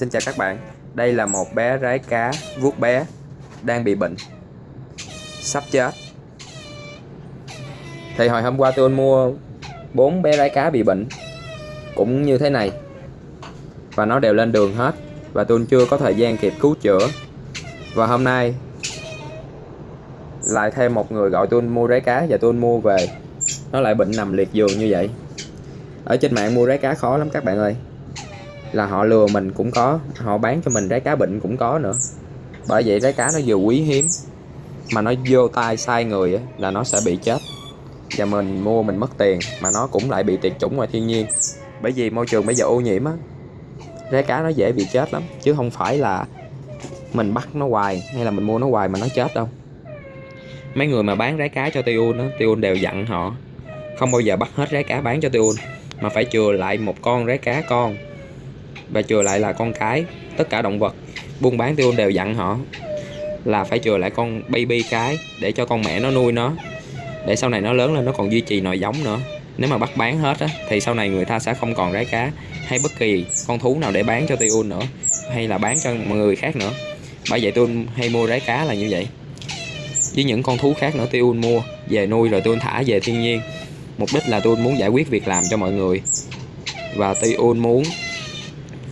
Xin chào các bạn, đây là một bé rái cá vuốt bé đang bị bệnh Sắp chết. Thì hồi hôm qua tôi mua bốn bé rái cá bị bệnh Cũng như thế này. Và nó đều lên đường hết Và tôi chưa có thời gian kịp cứu chữa. Và hôm nay Lại thêm một người gọi tôi mua rái cá Và tôi mua về. Nó lại bệnh nằm liệt giường như vậy. Ở trên mạng mua rái cá khó lắm các bạn ơi là họ lừa mình cũng có họ bán cho mình trái cá bệnh cũng có nữa. Bởi vậy trái cá nó vừa quý hiếm mà nó vô tay sai người ấy, là nó sẽ bị chết. Và mình mua mình mất tiền mà nó cũng lại bị tuyệt chủng ngoài thiên nhiên. Bởi vì môi trường bây giờ ô nhiễm á trái cá nó dễ bị chết lắm chứ không phải là mình bắt nó hoài hay là mình mua nó hoài mà nó chết đâu. Mấy người mà bán trái cá cho tiêu nó tiêu đều dặn họ không bao giờ bắt hết trái cá bán cho tiêu mà phải chừa lại một con trái cá con và chừa lại là con cái tất cả động vật buôn bán tiêu đều dặn họ là phải chừa lại con baby cái để cho con mẹ nó nuôi nó. Để sau này nó lớn lên nó còn duy trì nòi giống nữa. Nếu mà bắt bán hết á, thì sau này người ta sẽ không còn rái cá hay bất kỳ con thú nào để bán cho tiêu nữa hay là bán cho mọi người khác nữa. Bởi vậy tôi hay mua rái cá là như vậy. Với những con thú khác nữa tiêu mua về nuôi rồi tôi thả về thiên nhiên. Mục đích là tôi muốn giải quyết việc làm cho mọi người. Và tiêu muốn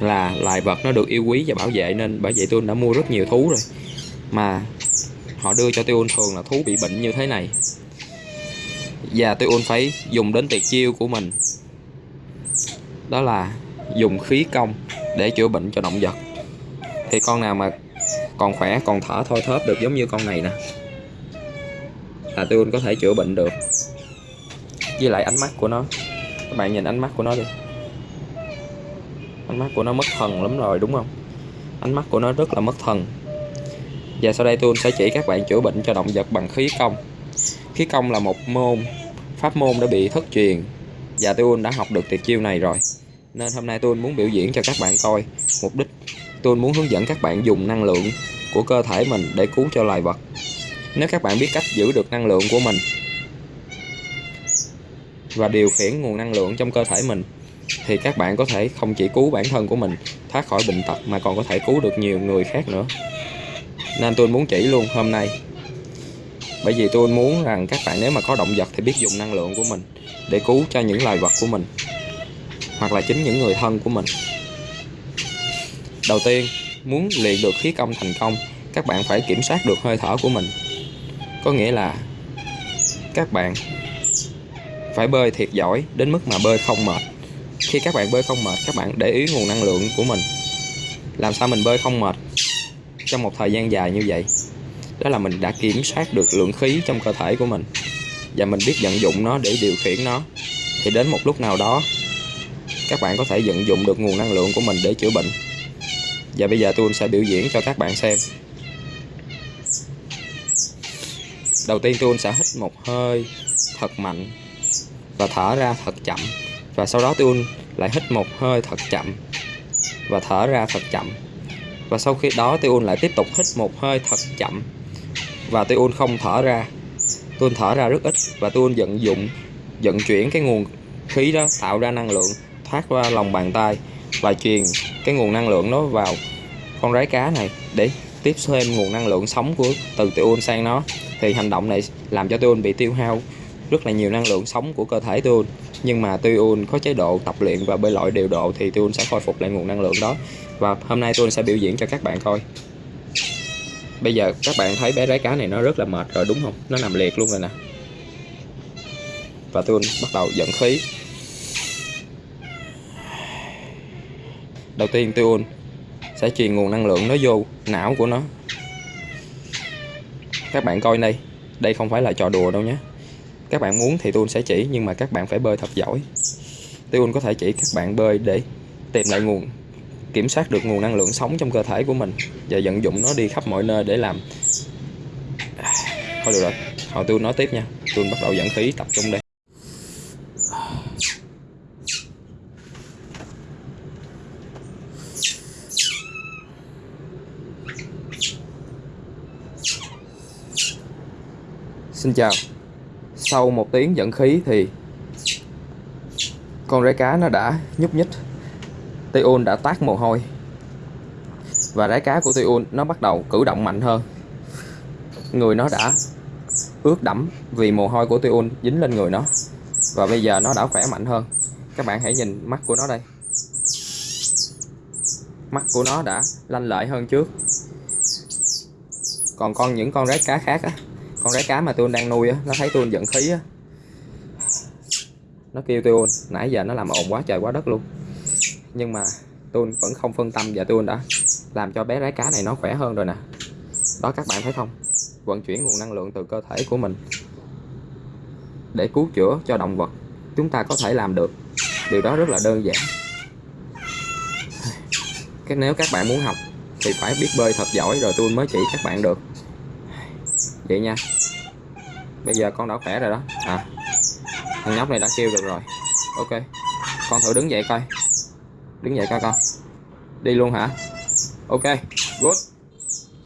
là loài vật nó được yêu quý và bảo vệ nên bởi vậy tôi đã mua rất nhiều thú rồi. Mà họ đưa cho tôi thường là thú bị bệnh như thế này. Và tôi phải dùng đến tuyệt chiêu của mình. Đó là dùng khí công để chữa bệnh cho động vật. Thì con nào mà còn khỏe, còn thở thôi thớp được giống như con này nè, là tôi có thể chữa bệnh được. Với lại ánh mắt của nó, các bạn nhìn ánh mắt của nó đi ánh mắt của nó mất thần lắm rồi, đúng không? Ánh mắt của nó rất là mất thần. Và sau đây tôi sẽ chỉ các bạn chữa bệnh cho động vật bằng khí công. Khí công là một môn, pháp môn đã bị thất truyền. Và tôi đã học được tuyệt chiêu này rồi. Nên hôm nay tôi muốn biểu diễn cho các bạn coi. Mục đích, tôi muốn hướng dẫn các bạn dùng năng lượng của cơ thể mình để cứu cho loài vật. Nếu các bạn biết cách giữ được năng lượng của mình và điều khiển nguồn năng lượng trong cơ thể mình thì các bạn có thể không chỉ cứu bản thân của mình, thoát khỏi bệnh tật, mà còn có thể cứu được nhiều người khác nữa. Nên tôi muốn chỉ luôn hôm nay. Bởi vì tôi muốn rằng các bạn nếu mà có động vật thì biết dùng năng lượng của mình để cứu cho những loài vật của mình, hoặc là chính những người thân của mình. Đầu tiên, muốn luyện được khí công thành công, các bạn phải kiểm soát được hơi thở của mình. Có nghĩa là các bạn phải bơi thiệt giỏi đến mức mà bơi không mệt khi các bạn bơi không mệt, các bạn để ý nguồn năng lượng của mình. Làm sao mình bơi không mệt trong một thời gian dài như vậy? Đó là mình đã kiểm soát được lượng khí trong cơ thể của mình và mình biết vận dụng nó để điều khiển nó. Thì đến một lúc nào đó, các bạn có thể vận dụng được nguồn năng lượng của mình để chữa bệnh. Và bây giờ tôi sẽ biểu diễn cho các bạn xem. Đầu tiên tôi sẽ hít một hơi thật mạnh và thở ra thật chậm và sau đó tôi lại hít một hơi thật chậm và thở ra thật chậm. Và sau khi đó tôi lại tiếp tục hít một hơi thật chậm. Và tôi không thở ra. Tôi thở ra rất ít và tôi vận dụng, vận chuyển cái nguồn khí đó tạo ra năng lượng, thoát qua lòng bàn tay và truyền cái nguồn năng lượng đó vào con rái cá này để tiếp thêm nguồn năng lượng sống của, từ tiêu sang nó. Thì hành động này làm cho tiêu bị tiêu hao rất là nhiều năng lượng sống của cơ thể tôi nhưng mà Tuyun có chế độ tập luyện và bơi lội điều độ thì Tuyun sẽ khôi phục lại nguồn năng lượng đó. Và hôm nay Tuyun sẽ biểu diễn cho các bạn coi. Bây giờ các bạn thấy bé rái cá này nó rất là mệt rồi, đúng không? Nó nằm liệt luôn rồi nè. Và Tuyun bắt đầu dẫn khí. Đầu tiên Tuyun sẽ truyền nguồn năng lượng nó vô não của nó. Các bạn coi đây. Đây không phải là trò đùa đâu nhé các bạn muốn thì tôi sẽ chỉ, nhưng mà các bạn phải bơi thật giỏi. Tôi có thể chỉ các bạn bơi để tìm lại nguồn, kiểm soát được nguồn năng lượng sống trong cơ thể của mình và vận dụng nó đi khắp mọi nơi để làm. Thôi được rồi, hồi tôi nói tiếp nha. Tôi bắt đầu dẫn khí tập trung đây. Xin chào sau một tiếng dẫn khí thì con rái cá nó đã nhúc nhích. Tiôn đã tát mồ hôi. Và rái cá của Tiôn nó bắt đầu cử động mạnh hơn. Người nó đã ướt đẫm vì mồ hôi của Tiôn dính lên người nó. Và bây giờ nó đã khỏe mạnh hơn. Các bạn hãy nhìn mắt của nó đây. Mắt của nó đã lanh lợi hơn trước. Còn con những con rái cá khác á con rái cá mà tôi đang nuôi á, nó thấy tôi giận khí á. Nó kêu tôi, nãy giờ nó làm ồn quá trời quá đất luôn. Nhưng mà tôi vẫn không phân tâm và tôi đã làm cho bé rái cá này nó khỏe hơn rồi nè. Đó, các bạn thấy không? Vận chuyển nguồn năng lượng từ cơ thể của mình để cứu chữa cho động vật chúng ta có thể làm được. Điều đó rất là đơn giản. Cái, nếu các bạn muốn học thì phải biết bơi thật giỏi rồi tôi mới chỉ các bạn được vậy nha. Bây giờ con đã khỏe rồi đó. À thằng nhóc này đã kêu được rồi. Ok, con thử đứng dậy coi. Đứng dậy coi con. Đi luôn hả? Ok, good.